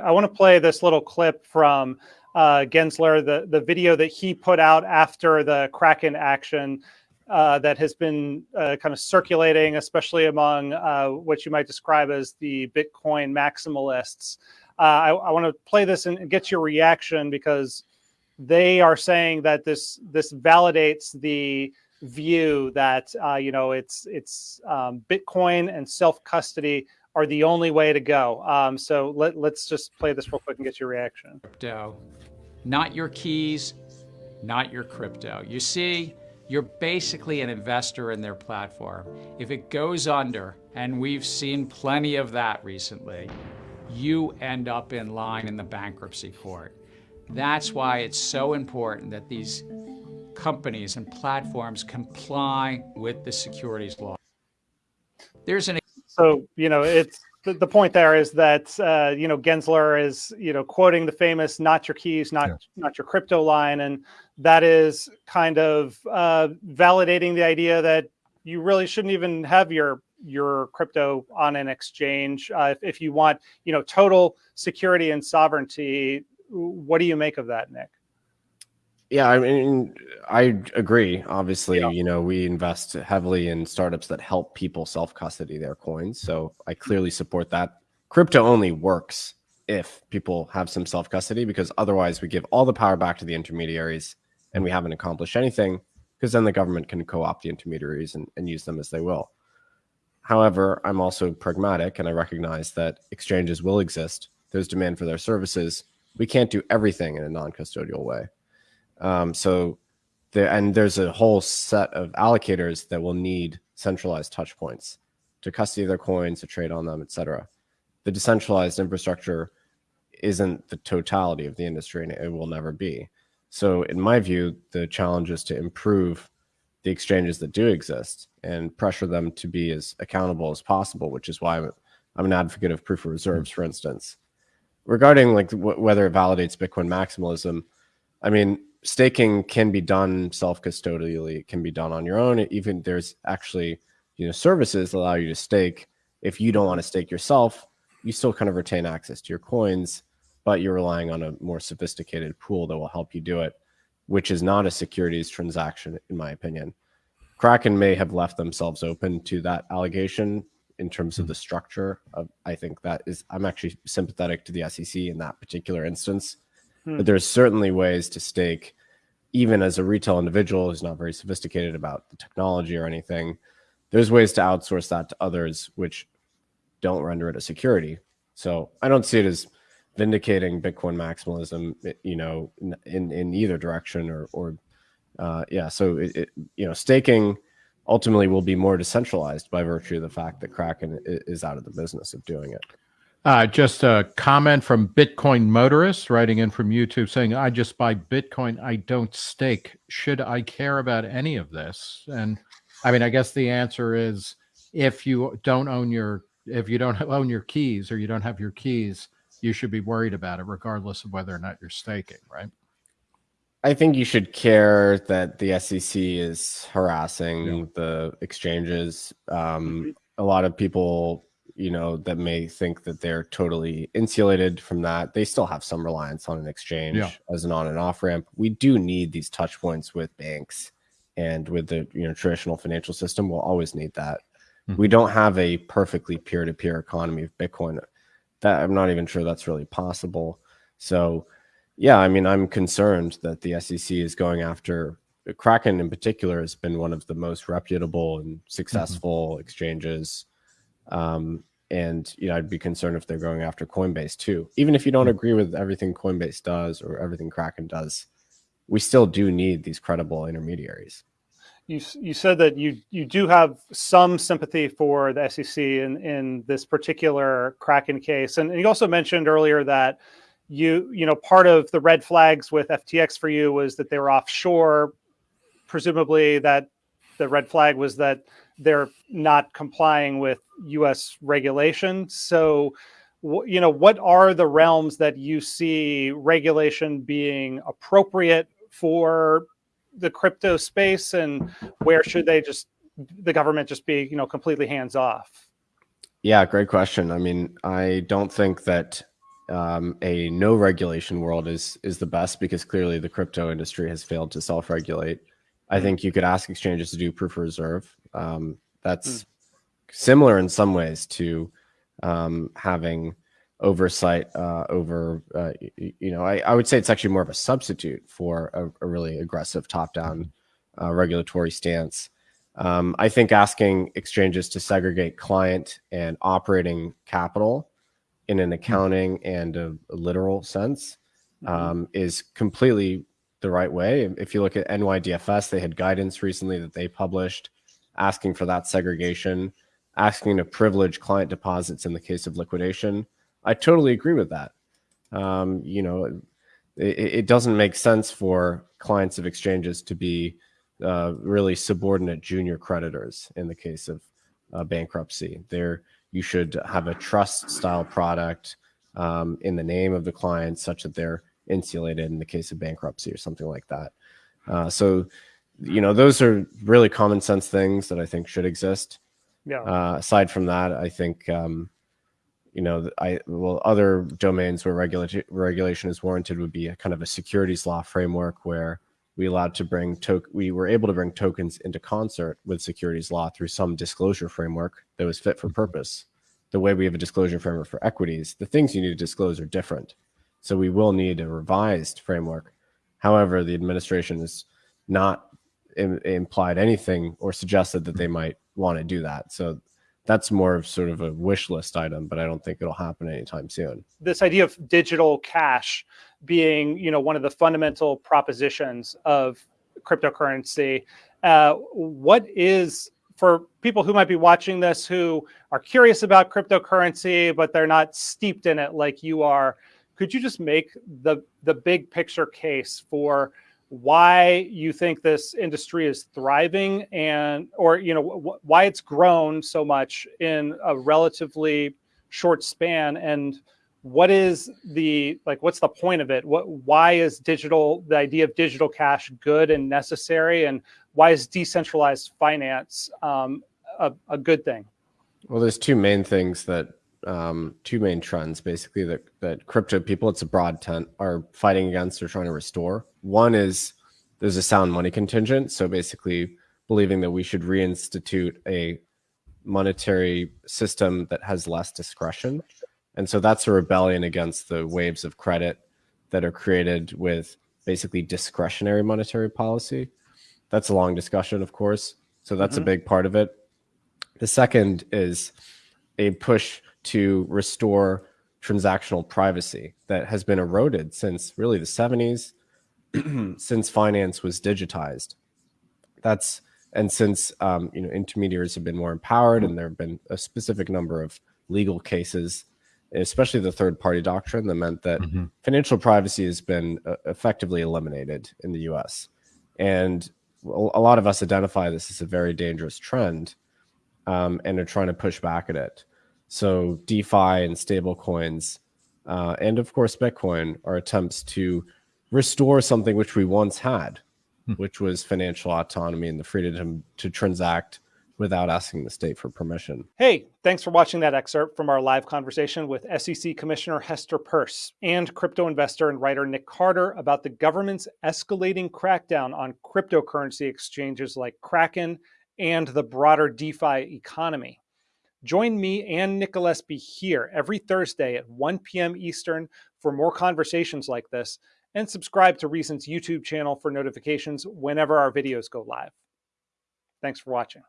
I want to play this little clip from uh, Gensler, the, the video that he put out after the Kraken action uh, that has been uh, kind of circulating, especially among uh, what you might describe as the Bitcoin maximalists. Uh, I, I want to play this and get your reaction because they are saying that this this validates the view that uh, you know it's it's um, Bitcoin and self custody are the only way to go. Um, so let, let's just play this real quick and get your reaction. Crypto, not your keys, not your crypto. You see, you're basically an investor in their platform. If it goes under, and we've seen plenty of that recently, you end up in line in the bankruptcy court. That's why it's so important that these companies and platforms comply with the securities law. There's an so you know it's the, the point there is that uh, you know Gensler is you know quoting the famous "not your keys, not yeah. not your crypto" line, and that is kind of uh, validating the idea that you really shouldn't even have your your crypto on an exchange uh, if, if you want you know total security and sovereignty. What do you make of that, Nick? Yeah, I mean, I agree. Obviously, yeah. you know, we invest heavily in startups that help people self custody their coins. So I clearly support that. Crypto only works if people have some self custody because otherwise we give all the power back to the intermediaries and we haven't accomplished anything because then the government can co opt the intermediaries and, and use them as they will. However, I'm also pragmatic and I recognize that exchanges will exist. There's demand for their services. We can't do everything in a non custodial way. Um, so there, and there's a whole set of allocators that will need centralized touch points to custody their coins, to trade on them, etc. The decentralized infrastructure isn't the totality of the industry and it will never be. So in my view, the challenge is to improve the exchanges that do exist and pressure them to be as accountable as possible, which is why I'm, I'm an advocate of proof of reserves, for instance. Regarding like whether it validates Bitcoin maximalism, I mean, staking can be done self-custodially. It can be done on your own. Even there's actually, you know, services allow you to stake. If you don't want to stake yourself, you still kind of retain access to your coins, but you're relying on a more sophisticated pool that will help you do it, which is not a securities transaction, in my opinion. Kraken may have left themselves open to that allegation in terms of the mm. structure of I think that is I'm actually sympathetic to the SEC in that particular instance Hmm. But there's certainly ways to stake, even as a retail individual who's not very sophisticated about the technology or anything. There's ways to outsource that to others, which don't render it a security. So I don't see it as vindicating Bitcoin maximalism, you know, in in either direction or or uh, yeah. So it, it, you know, staking ultimately will be more decentralized by virtue of the fact that Kraken is out of the business of doing it. Uh, just a comment from Bitcoin Motorist writing in from YouTube saying, I just buy Bitcoin. I don't stake. Should I care about any of this? And I mean, I guess the answer is if you don't own your, if you don't own your keys or you don't have your keys, you should be worried about it regardless of whether or not you're staking, right? I think you should care that the SEC is harassing yeah. the exchanges. Um, mm-hmm. a lot of people you know, that may think that they're totally insulated from that. They still have some reliance on an exchange yeah. as an on and off ramp. We do need these touch points with banks and with the you know traditional financial system. We'll always need that. Mm-hmm. We don't have a perfectly peer to peer economy of Bitcoin. That I'm not even sure that's really possible. So, yeah, I mean, I'm concerned that the SEC is going after Kraken in particular has been one of the most reputable and mm-hmm. successful mm-hmm. exchanges um, and you know, I'd be concerned if they're going after Coinbase too. Even if you don't hmm. agree with everything Coinbase does or everything Kraken does, we still do need these credible intermediaries. You, you said that you you do have some sympathy for the SEC in in this particular Kraken case, and, and you also mentioned earlier that you you know part of the red flags with FTX for you was that they were offshore. Presumably, that the red flag was that they're not complying with U.S. regulation. So, you know, what are the realms that you see regulation being appropriate for the crypto space, and where should they just the government just be, you know, completely hands off? Yeah, great question. I mean, I don't think that um, a no regulation world is is the best because clearly the crypto industry has failed to self regulate. I think you could ask exchanges to do proof of reserve. Um, that's similar in some ways to um, having oversight uh, over, uh, you know, I, I would say it's actually more of a substitute for a, a really aggressive top down uh, regulatory stance. Um, I think asking exchanges to segregate client and operating capital in an accounting and a, a literal sense um, is completely the right way. If you look at NYDFS, they had guidance recently that they published asking for that segregation, asking to privilege client deposits in the case of liquidation. I totally agree with that. Um, you know, it, it doesn't make sense for clients of exchanges to be uh, really subordinate junior creditors in the case of uh, bankruptcy. There, you should have a trust style product um, in the name of the client, such that they're insulated in the case of bankruptcy or something like that. Uh, so, you know, those are really common sense things that I think should exist. Yeah. Uh, aside from that, I think, um, you know, I well, other domains where regulation regulation is warranted would be a kind of a securities law framework where we allowed to bring to we were able to bring tokens into concert with securities law through some disclosure framework that was fit for purpose. The way we have a disclosure framework for equities, the things you need to disclose are different. So we will need a revised framework. However, the administration is not Im- implied anything or suggested that they might want to do that. So that's more of sort of a wish list item, but I don't think it'll happen anytime soon. this idea of digital cash being you know one of the fundamental propositions of cryptocurrency uh, what is for people who might be watching this who are curious about cryptocurrency but they're not steeped in it like you are could you just make the the big picture case for why you think this industry is thriving and or you know wh- why it's grown so much in a relatively short span and what is the like what's the point of it? What why is digital the idea of digital cash good and necessary? And why is decentralized finance um, a, a good thing? Well, there's two main things that um, two main trends basically that that crypto people, it's a broad tent, are fighting against or trying to restore. One is there's a sound money contingent, so basically believing that we should reinstitute a monetary system that has less discretion, and so that's a rebellion against the waves of credit that are created with basically discretionary monetary policy. That's a long discussion, of course. So that's a Mhm. big part of it. The second is a push to restore transactional privacy that has been eroded since really the 70s, since finance was digitized. That's and since um, you know intermediaries have been more empowered, and there have been a specific number of legal cases, especially the third party doctrine, that meant that Mhm. financial privacy has been uh, effectively eliminated in the U.S. And a a lot of us identify this as a very dangerous trend um, and are trying to push back at it. So DeFi and stable coins, uh, and of course Bitcoin, are attempts to restore something which we once had, Hmm. which was financial autonomy and the freedom to transact without asking the state for permission. Hey, thanks for watching that excerpt from our live conversation with SEC Commissioner Hester Peirce and crypto investor and writer Nick Carter about the government's escalating crackdown on cryptocurrency exchanges like Kraken and the broader DeFi economy. Join me and Nick Gillespie here every Thursday at 1 p.m. Eastern for more conversations like this, and subscribe to Reason's YouTube channel for notifications whenever our videos go live. Thanks for watching.